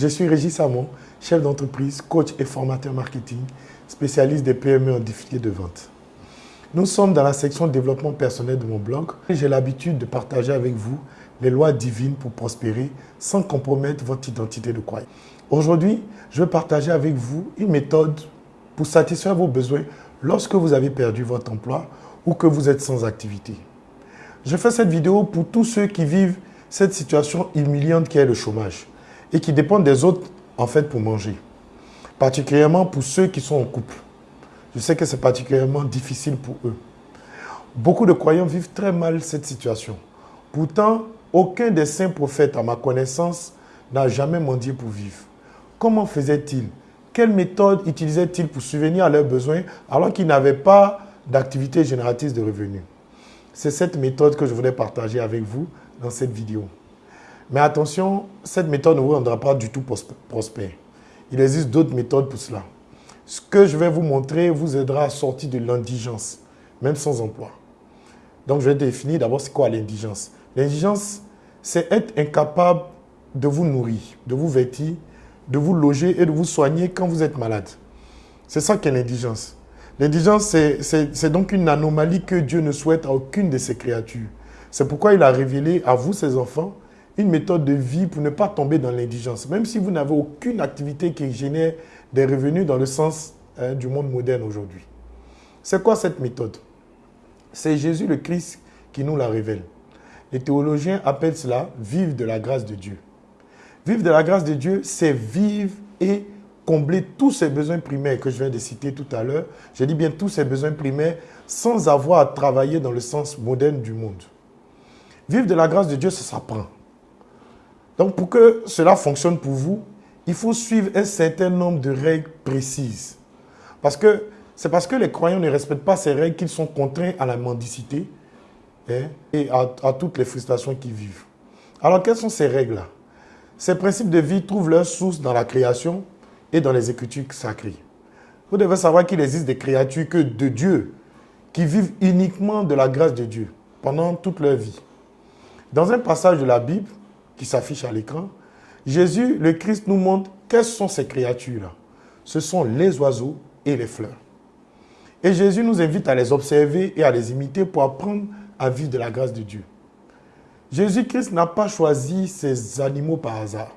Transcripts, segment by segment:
Je suis Régis Samon, chef d'entreprise, coach et formateur marketing, spécialiste des PME en difficulté de vente. Nous sommes dans la section développement personnel de mon blog. J'ai l'habitude de partager avec vous les lois divines pour prospérer sans compromettre votre identité de croyant. Aujourd'hui, je vais partager avec vous une méthode pour satisfaire vos besoins lorsque vous avez perdu votre emploi ou que vous êtes sans activité. Je fais cette vidéo pour tous ceux qui vivent cette situation humiliante qui est le chômage et qui dépendent des autres en fait pour manger. Particulièrement pour ceux qui sont en couple. Je sais que c'est particulièrement difficile pour eux. Beaucoup de croyants vivent très mal cette situation. Pourtant, aucun des saints prophètes, à ma connaissance, n'a jamais mendié pour vivre. Comment faisait-il Quelle méthode utilisait-il pour subvenir à leurs besoins alors qu'ils n'avaient pas d'activité génératrice de revenus? C'est cette méthode que je voulais partager avec vous dans cette vidéo. Mais attention, cette méthode ne vous rendra pas du tout prospère. Il existe d'autres méthodes pour cela. Ce que je vais vous montrer vous aidera à sortir de l'indigence, même sans emploi. Donc, je vais définir d'abord c'est quoi l'indigence. L'indigence, c'est être incapable de vous nourrir, de vous vêtir, de vous loger et de vous soigner quand vous êtes malade. C'est ça qu'est l'indigence. L'indigence, c'est donc une anomalie que Dieu ne souhaite à aucune de ses créatures. C'est pourquoi il a révélé à vous, ses enfants, une méthode de vie pour ne pas tomber dans l'indigence. Même si vous n'avez aucune activité qui génère des revenus dans le sens hein, du monde moderne aujourd'hui. C'est quoi cette méthode? C'est Jésus le Christ qui nous la révèle. Les théologiens appellent cela vivre de la grâce de Dieu. Vivre de la grâce de Dieu, c'est vivre et combler tous ses besoins primaires que je viens de citer tout à l'heure. Je dis bien tous ses besoins primaires sans avoir à travailler dans le sens moderne du monde. Vivre de la grâce de Dieu, ça s'apprend. Donc pour que cela fonctionne pour vous, il faut suivre un certain nombre de règles précises. Parce que c'est parce que les croyants ne respectent pas ces règles qu'ils sont contraints à la mendicité hein, et à, toutes les frustrations qu'ils vivent. Alors quelles sont ces règles-là? Ces principes de vie trouvent leur source dans la création et dans les écritures sacrées. Vous devez savoir qu'il existe des créatures que de Dieu qui vivent uniquement de la grâce de Dieu pendant toute leur vie. Dans un passage de la Bible qui s'affiche à l'écran, Jésus, le Christ, nous montre quelles sont ces créatures-là. Ce sont les oiseaux et les fleurs. Et Jésus nous invite à les observer et à les imiter pour apprendre à vivre de la grâce de Dieu. Jésus-Christ n'a pas choisi ces animaux par hasard.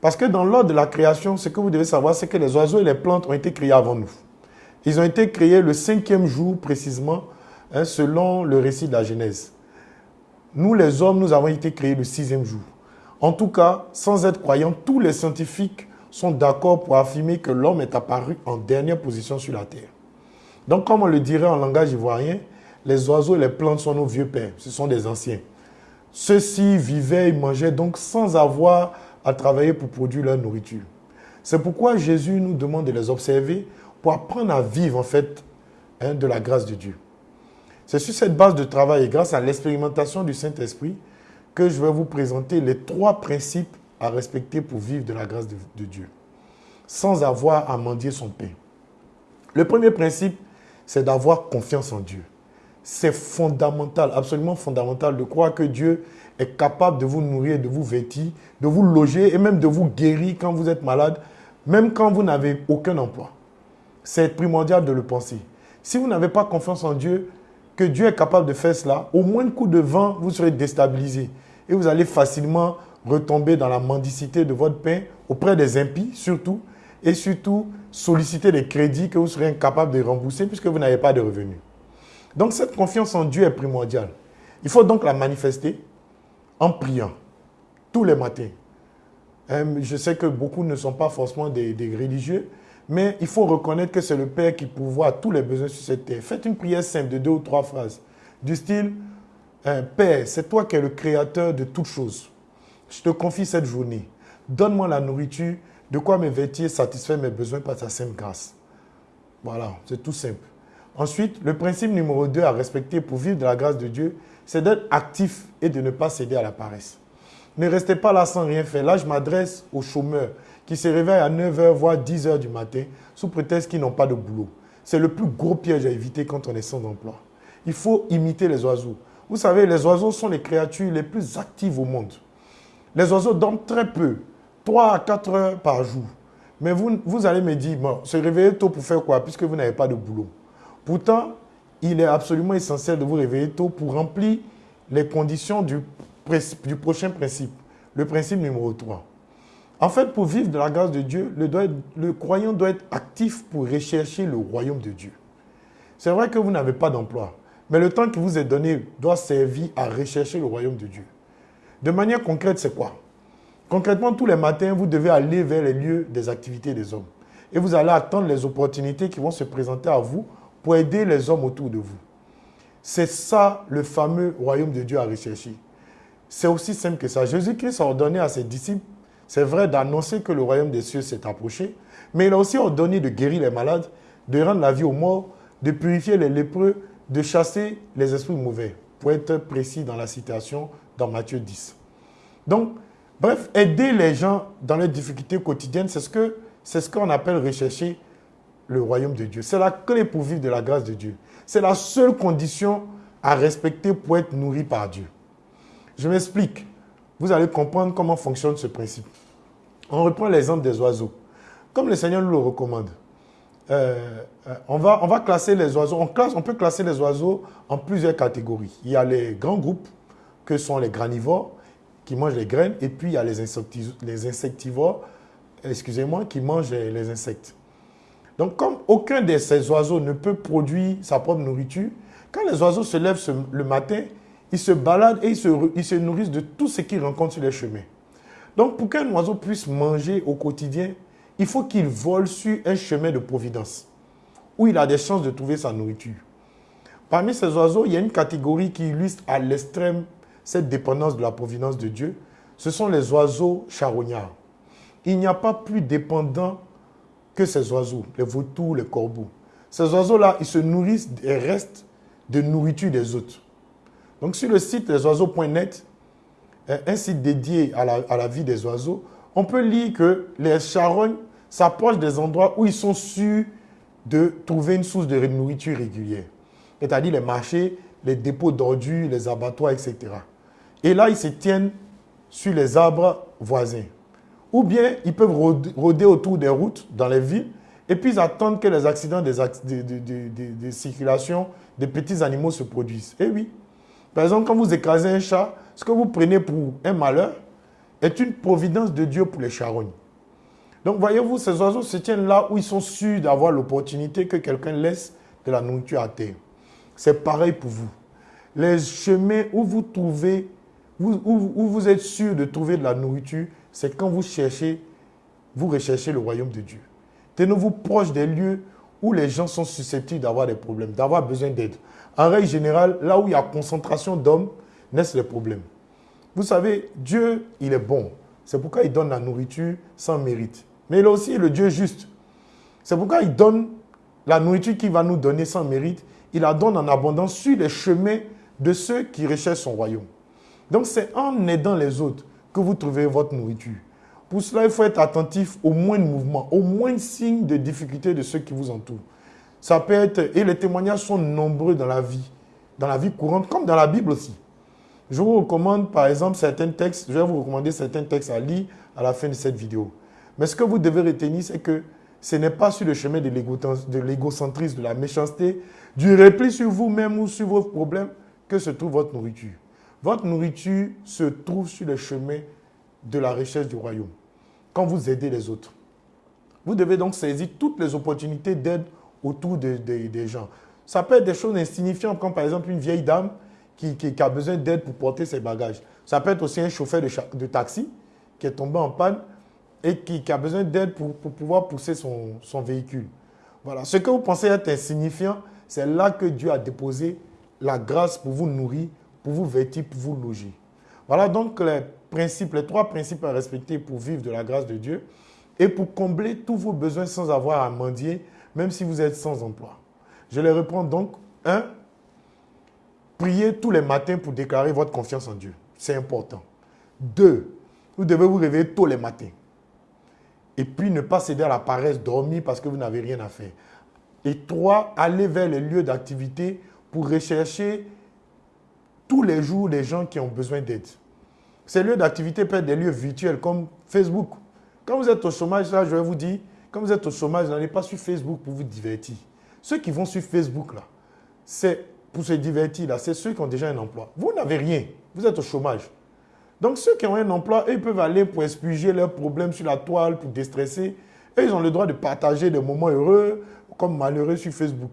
Parce que dans l'ordre de la création, ce que vous devez savoir, c'est que les oiseaux et les plantes ont été créés avant nous. Ils ont été créés le cinquième jour précisément, hein, selon le récit de la Genèse. Nous, les hommes, nous avons été créés le sixième jour. En tout cas, sans être croyants, tous les scientifiques sont d'accord pour affirmer que l'homme est apparu en dernière position sur la terre. Donc, comme on le dirait en langage ivoirien, les oiseaux et les plantes sont nos vieux pères, ce sont des anciens. Ceux-ci vivaient et mangeaient donc sans avoir à travailler pour produire leur nourriture. C'est pourquoi Jésus nous demande de les observer pour apprendre à vivre en fait hein, de la grâce de Dieu. C'est sur cette base de travail et grâce à l'expérimentation du Saint-Esprit que je vais vous présenter les trois principes à respecter pour vivre de la grâce de, Dieu, sans avoir à mendier son pain. Le premier principe, c'est d'avoir confiance en Dieu c'est fondamental, absolument fondamental de croire que Dieu est capable de vous nourrir, de vous vêtir, de vous loger et même de vous guérir quand vous êtes malade, même quand vous n'avez aucun emploi. C'est primordial de le penser. Si vous n'avez pas confiance en Dieu, que Dieu est capable de faire cela, au moins un coup de vent, vous serez déstabilisé. Et vous allez facilement retomber dans la mendicité de votre pain auprès des impies, surtout, et surtout solliciter des crédits que vous serez incapable de rembourser puisque vous n'avez pas de revenus. Donc cette confiance en Dieu est primordiale. Il faut donc la manifester en priant tous les matins. Euh, je sais que beaucoup ne sont pas forcément des, religieux, mais il faut reconnaître que c'est le Père qui pourvoit tous les besoins sur cette terre. Faites une prière simple de deux ou trois phrases, du style euh, Père, c'est toi qui es le créateur de toutes choses. Je te confie cette journée. Donne-moi la nourriture, de quoi me vêtir, satisfaire mes besoins par ta sainte grâce. Voilà, c'est tout simple. Ensuite, le principe numéro 2 à respecter pour vivre de la grâce de Dieu, c'est d'être actif et de ne pas céder à la paresse. Ne restez pas là sans rien faire. Là, je m'adresse aux chômeurs qui se réveillent à 9h, voire 10h du matin, sous prétexte qu'ils n'ont pas de boulot. C'est le plus gros piège à éviter quand on est sans emploi. Il faut imiter les oiseaux. Vous savez, les oiseaux sont les créatures les plus actives au monde. Les oiseaux dorment très peu, 3 à 4 heures par jour. Mais vous, vous allez me dire, bon, se réveiller tôt pour faire quoi Puisque vous n'avez pas de boulot? Pourtant, il est absolument essentiel de vous réveiller tôt pour remplir les conditions du, du prochain principe, le principe numéro 3. En fait, pour vivre de la grâce de Dieu, le, croyant doit être actif pour rechercher le royaume de Dieu. C'est vrai que vous n'avez pas d'emploi, mais le temps qui vous est donné doit servir à rechercher le royaume de Dieu. De manière concrète, c'est quoi? Concrètement, tous les matins, vous devez aller vers les lieux des activités des hommes. Et vous allez attendre les opportunités qui vont se présenter à vous pour aider les hommes autour de vous. C'est ça le fameux royaume de Dieu à rechercher. C'est aussi simple que ça. Jésus-Christ a ordonné à ses disciples, c'est vrai, d'annoncer que le royaume des cieux s'est approché, mais il a aussi ordonné de guérir les malades, de rendre la vie aux morts, de purifier les lépreux, de chasser les esprits mauvais, pour être précis dans la citation dans Matthieu 10. Donc, bref, aider les gens dans leurs difficultés quotidiennes, c'est ce qu'on ce qu'on appelle rechercher le royaume de Dieu. C'est la clé pour vivre de la grâce de Dieu. C'est la seule condition à respecter pour être nourri par Dieu. Je m'explique. Vous allez comprendre comment fonctionne ce principe. On reprend l'exemple des oiseaux. Comme le Seigneur nous le recommande, euh, euh, on, va, on va classer les oiseaux. On, classe, on peut classer les oiseaux en plusieurs catégories. Il y a les grands groupes, que sont les granivores, qui mangent les graines, et puis il y a les, insectivores, excusez-moi, qui mangent les insectes. Donc, comme aucun de ces oiseaux ne peut produire sa propre nourriture, quand les oiseaux se lèvent le matin, ils se baladent et ils se, nourrissent de tout ce qu'ils rencontrent sur les chemins. Donc, pour qu'un oiseau puisse manger au quotidien, il faut qu'il vole sur un chemin de providence, où il a des chances de trouver sa nourriture. Parmi ces oiseaux, il y a une catégorie qui illustre à l'extrême cette dépendance de la providence de Dieu. Ce sont les oiseaux charognards. Il n'y a pas plus dépendant que ces oiseaux, les vautours, les corbeaux. Ces oiseaux-là, ils se nourrissent des restes de nourriture des autres. Donc sur le site lesoiseaux.net, un site dédié à la, vie des oiseaux, on peut lire que les charognes s'approchent des endroits où ils sont sûrs de trouver une source de nourriture régulière. C'est-à-dire les marchés, les dépôts d'ordures, les abattoirs, etc. Et là, ils se tiennent sur les arbres voisins. Ou bien ils peuvent rôder autour des routes dans les villes et puis ils attendent que les accidents de, de, circulation des petits animaux se produisent. Eh oui. Par exemple, quand vous écrasez un chat, ce que vous prenez pour un malheur est une providence de Dieu pour les charognes. Donc voyez-vous, ces oiseaux se tiennent là où ils sont sûrs d'avoir l'opportunité que quelqu'un laisse de la nourriture à terre. C'est pareil pour vous. Les chemins où vous trouvez, où, vous êtes sûr de trouver de la nourriture, c'est quand vous cherchez, vous recherchez le royaume de Dieu. Tenez-vous proche des lieux où les gens sont susceptibles d'avoir des problèmes, d'avoir besoin d'aide. En règle générale, là où il y a concentration d'hommes, naissent les problèmes. Vous savez, Dieu, il est bon. C'est pourquoi il donne la nourriture sans mérite. Mais il est aussi le Dieu juste. C'est pourquoi il donne la nourriture qu'il va nous donner sans mérite. Il la donne en abondance sur les chemins de ceux qui recherchent son royaume. Donc c'est en aidant les autres que vous trouvez votre nourriture. Pour cela, il faut être attentif au moindre mouvement, au moindre signe de difficulté de ceux qui vous entourent. Ça peut être, et les témoignages sont nombreux dans la vie, dans la vie courante, comme dans la Bible aussi. Je vous recommande, par exemple, certains textes, je vais vous recommander certains textes à lire à la fin de cette vidéo. Mais ce que vous devez retenir, c'est que ce n'est pas sur le chemin de l'égocentrisme, de la méchanceté, du repli sur vous-même ou sur vos problèmes que se trouve votre nourriture. Votre nourriture se trouve sur le chemin de la recherche du royaume, quand vous aidez les autres. Vous devez donc saisir toutes les opportunités d'aide autour des gens. Ça peut être des choses insignifiantes, comme par exemple une vieille dame qui, a besoin d'aide pour porter ses bagages. Ça peut être aussi un chauffeur de, taxi qui est tombé en panne et qui, a besoin d'aide pour, pouvoir pousser son, son véhicule. Voilà. Ce que vous pensez être insignifiant, c'est là que Dieu a déposé la grâce pour vous nourrir pour vous vêtir, pour vous loger. Voilà donc les principes, les trois principes à respecter pour vivre de la grâce de Dieu et pour combler tous vos besoins sans avoir à mendier, même si vous êtes sans emploi. Je les reprends donc. Un, priez tous les matins pour déclarer votre confiance en Dieu. C'est important. Deux, vous devez vous réveiller tous les matins. Et puis ne pas céder à la paresse, dormir parce que vous n'avez rien à faire. Et trois, aller vers les lieux d'activité pour rechercher tous les jours des gens qui ont besoin d'aide. Ces lieux d'activité peuvent être des lieux virtuels comme Facebook. Quand vous êtes au chômage, là, je vais vous dire, quand vous êtes au chômage, n'allez pas sur Facebook pour vous divertir. Ceux qui vont sur Facebook, là, c'est pour se divertir, là, c'est ceux qui ont déjà un emploi. Vous n'avez rien, vous êtes au chômage. Donc ceux qui ont un emploi, ils peuvent aller pour expliquer leurs problèmes sur la toile, pour déstresser. Et ils ont le droit de partager des moments heureux comme malheureux sur Facebook.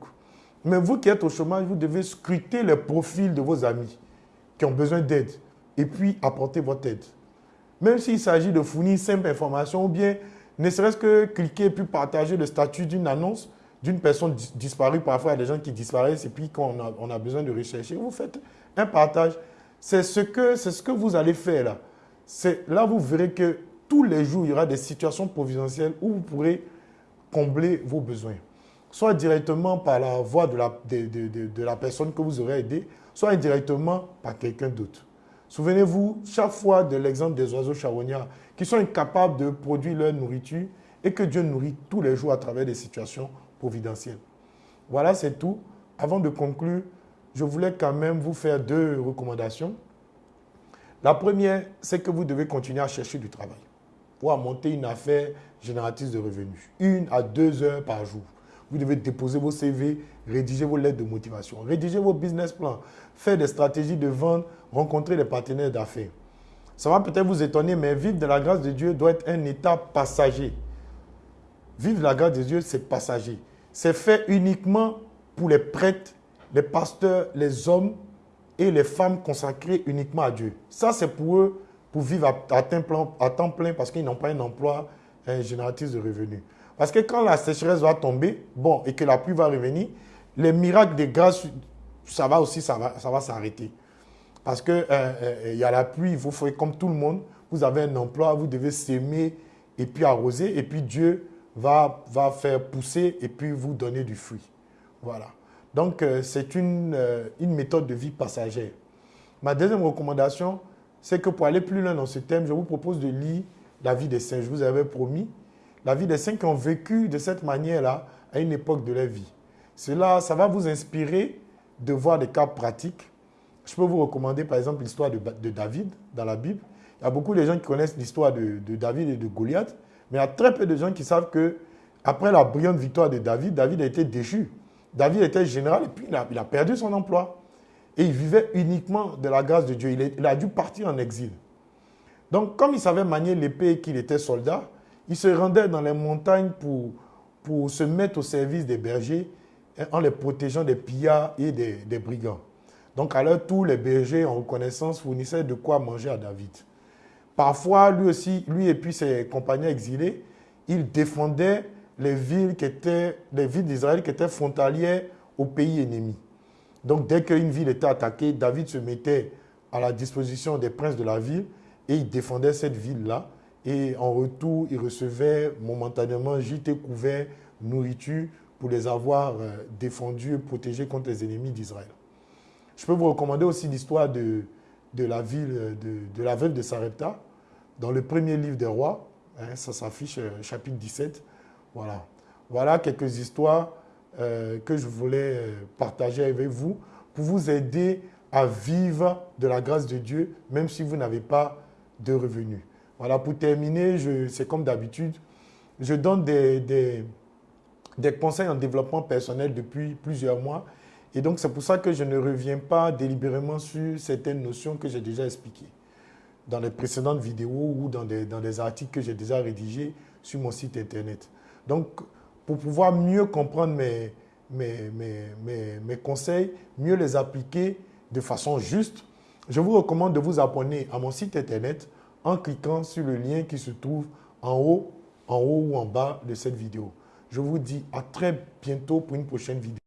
Mais vous qui êtes au chômage, vous devez scruter les profils de vos amis qui ont besoin d'aide et puis apporter votre aide. Même s'il s'agit de fournir simple information ou bien ne serait-ce que cliquer et puis partager le statut d'une annonce d'une personne disparue. Parfois, il y a des gens qui disparaissent et puis quand on a, besoin de rechercher, vous faites un partage. C'est ce, que, ce que vous allez faire là. Là, vous verrez que tous les jours, il y aura des situations providentielles où vous pourrez combler vos besoins. Soit directement par la voix de la, de la personne que vous aurez aidé, soit indirectement par quelqu'un d'autre. Souvenez-vous chaque fois de l'exemple des oiseaux charognards qui sont incapables de produire leur nourriture et que Dieu nourrit tous les jours à travers des situations providentielles. Voilà, c'est tout. Avant de conclure, je voulais quand même vous faire deux recommandations. La première, c'est que vous devez continuer à chercher du travail ou monter une affaire génératrice de revenus. Une à deux heures par jour. Vous devez déposer vos CV, rédiger vos lettres de motivation, rédiger vos business plans, faire des stratégies de vente, rencontrer des partenaires d'affaires. Ça va peut-être vous étonner, mais vivre de la grâce de Dieu doit être un état passager. Vivre de la grâce de Dieu, c'est passager. C'est fait uniquement pour les prêtres, les pasteurs, les hommes et les femmes consacrées uniquement à Dieu. Ça, c'est pour eux, pour vivre à, temps plein, parce qu'ils n'ont pas un emploi un génératrice de revenus. Parce que quand la sécheresse va tomber, bon, et que la pluie va revenir, les miracles de grâce, ça va aussi, ça va, ça va s'arrêter. Parce qu'il euh, euh, y a la pluie, vous ferez comme tout le monde, vous avez un emploi, vous devez s'aimer et puis arroser, et puis Dieu va, va faire pousser et puis vous donner du fruit. Voilà. Donc, euh, c'est une, une méthode de vie passagère. Ma deuxième recommandation, c'est que pour aller plus loin dans ce thème, je vous propose de lire la vie des saints. Je vous avais promis la vie des saints qui ont vécu de cette manière-là à une époque de leur vie. Cela, ça va vous inspirer de voir des cas pratiques. Je peux vous recommander par exemple l'histoire de, David dans la Bible. Il y a beaucoup de gens qui connaissent l'histoire de, David et de Goliath, mais il y a très peu de gens qui savent que après la brillante victoire de David, David a été déchu. David était général et puis il a, perdu son emploi. Et il vivait uniquement de la grâce de Dieu. Il, il a dû partir en exil. Donc, comme il savait manier l'épée et qu'il était soldat, il se rendait dans les montagnes pour, pour se mettre au service des bergers en les protégeant des pillards et des, brigands. Donc à leur tour, les bergers, en reconnaissance, fournissaient de quoi manger à David. Parfois, lui aussi, lui et puis ses compagnons exilés, ils défendaient les villes qui étaient, les villes d'Israël qui étaient frontalières au pays ennemi. Donc dès qu'une ville était attaquée, David se mettait à la disposition des princes de la ville et il défendait cette ville-là et en retour, ils recevaient momentanément gîte couvert, nourriture pour les avoir euh, défendus et protégés contre les ennemis d'Israël. Je peux vous recommander aussi l'histoire de, de, la ville, euh, de, la veuve de Sarepta, dans le premier livre des rois. Hein, ça s'affiche euh, chapitre 17. Voilà. Voilà quelques histoires que je voulais partager avec vous pour vous aider à vivre de la grâce de Dieu, même si vous n'avez pas de revenus. Voilà, pour terminer, c'est comme d'habitude, je donne des, des, conseils en développement personnel depuis plusieurs mois. Et donc, c'est pour ça que je ne reviens pas délibérément sur certaines notions que j'ai déjà expliquées dans les précédentes vidéos ou dans des, dans des articles que j'ai déjà rédigés sur mon site internet. Donc, pour pouvoir mieux comprendre mes, mes, mes, mes, conseils, mieux les appliquer de façon juste, je vous recommande de vous abonner à mon site internet en cliquant sur le lien qui se trouve en haut, en haut ou en bas de cette vidéo. Je vous dis à très bientôt pour une prochaine vidéo.